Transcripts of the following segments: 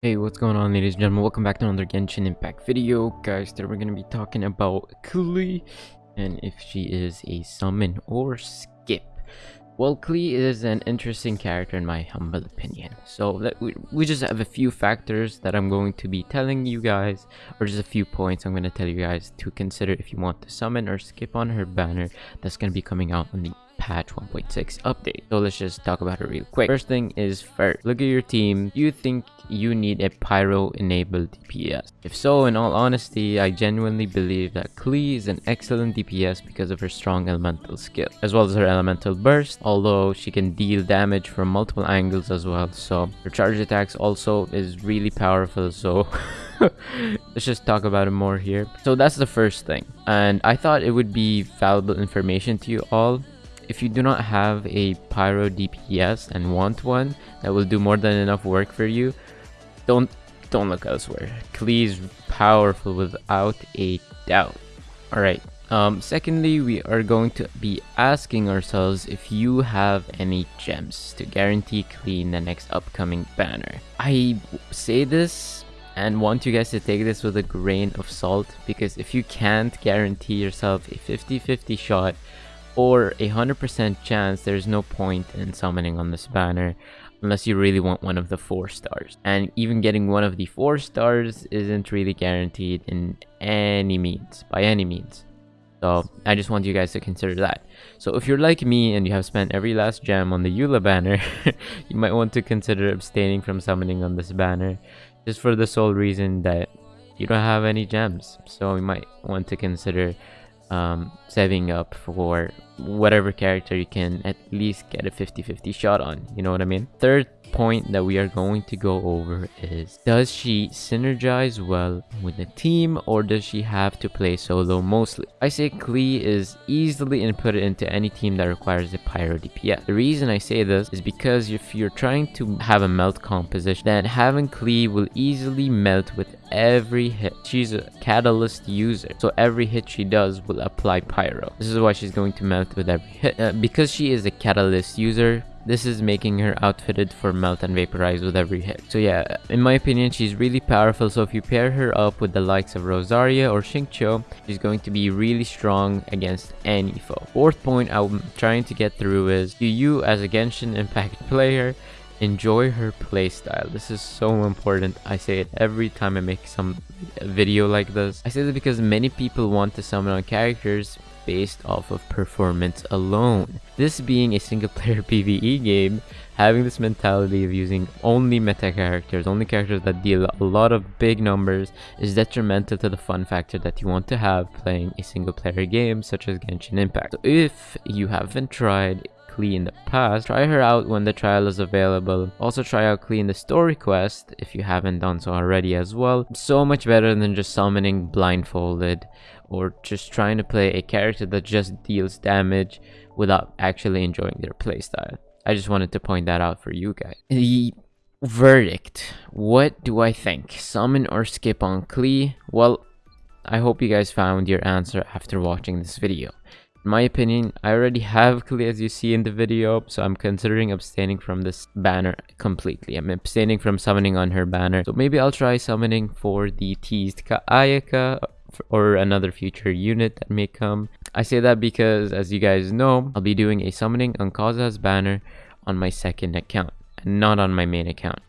Hey, what's going on ladies and gentlemen? Welcome back to another Genshin Impact video. Guys, today we're going to be talking about Klee and if she is a summon or skip. Well, Klee is an interesting character in my humble opinion. So we, we just have a few factors that I'm going to be telling you guys, or just a few points I'm going to tell you guys to consider if you want to summon or skip on her banner that's going to be coming out on the patch 1.6 update. So let's just talk about it real quick. First thing is first, look at your team. You think you need a pyro enabled DPS? If so, in all honesty, I genuinely believe that Klee is an excellent DPS because of her strong elemental skill, as well as her elemental burst, although she can deal damage from multiple angles as well. So her charge attacks also is really powerful. So let's just talk about it more here so that's the first thing and i thought it would be valuable information to you all if you do not have a Pyro DPS and want one that will do more than enough work for you, don't don't look elsewhere. Klee is powerful without a doubt. Alright, um, secondly, we are going to be asking ourselves if you have any gems to guarantee Klee in the next upcoming banner. I say this and want you guys to take this with a grain of salt because if you can't guarantee yourself a 50-50 shot or a 100% chance there's no point in summoning on this banner unless you really want one of the four stars. And even getting one of the four stars isn't really guaranteed in any means by any means. So i just want you guys to consider that. So if you're like me and you have spent every last gem on the eula banner you might want to consider abstaining from summoning on this banner just for the sole reason that you don't have any gems. So you might want to consider um, saving up for whatever character you can at least get a 50-50 shot on you know what i mean? Third point that we are going to go over is does she synergize well with the team or does she have to play solo mostly? I say klee is easily inputted into any team that requires a pyro dps the reason i say this is because if you're trying to have a melt composition then having klee will easily melt with every hit. She's a catalyst user so every hit she does will apply pyro. This is why she's going to melt with every hit uh, because she is a catalyst user this is making her outfitted for melt and vaporize with every hit. So yeah, in my opinion, she's really powerful. So if you pair her up with the likes of Rosaria or Xingqiu, she's going to be really strong against any foe. Fourth point I'm trying to get through is, do you as a Genshin Impact player enjoy her playstyle this is so important i say it every time i make some video like this i say this because many people want to summon on characters based off of performance alone. This being a single player PvE game, having this mentality of using only meta characters, only characters that deal a lot of big numbers is detrimental to the fun factor that you want to have playing a single player game such as Genshin Impact. So if you haven't tried Klee in the past, try her out when the trial is available. Also try out Klee in the story quest if you haven't done so already as well. So much better than just summoning blindfolded or just trying to play a character that just deals damage without actually enjoying their playstyle. I just wanted to point that out for you guys. The verdict. What do I think? Summon or skip on Klee? Well, I hope you guys found your answer after watching this video. In my opinion, I already have Klee as you see in the video, so I'm considering abstaining from this banner completely. I'm abstaining from summoning on her banner. So maybe I'll try summoning for the teased Ayaka or another future unit that may come. I say that because, as you guys know, I'll be doing a summoning on Kazuha's banner on my second account, and not on my main account.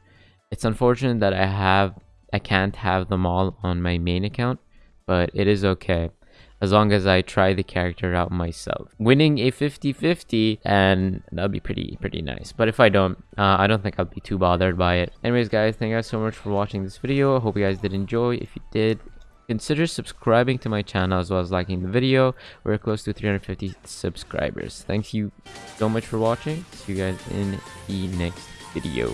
It's unfortunate that I have I can't have them all on my main account, but it is okay as long as I try the character out myself. Winning a 50-50 and that'll be pretty pretty nice. But if I don't, uh, I don't think I'll be too bothered by it. Anyways guys, thank you guys so much for watching this video. I hope you guys did enjoy. If you did, Consider subscribing to my channel as well as liking the video. We're close to 350 subscribers. Thank you so much for watching. See you guys in the next video.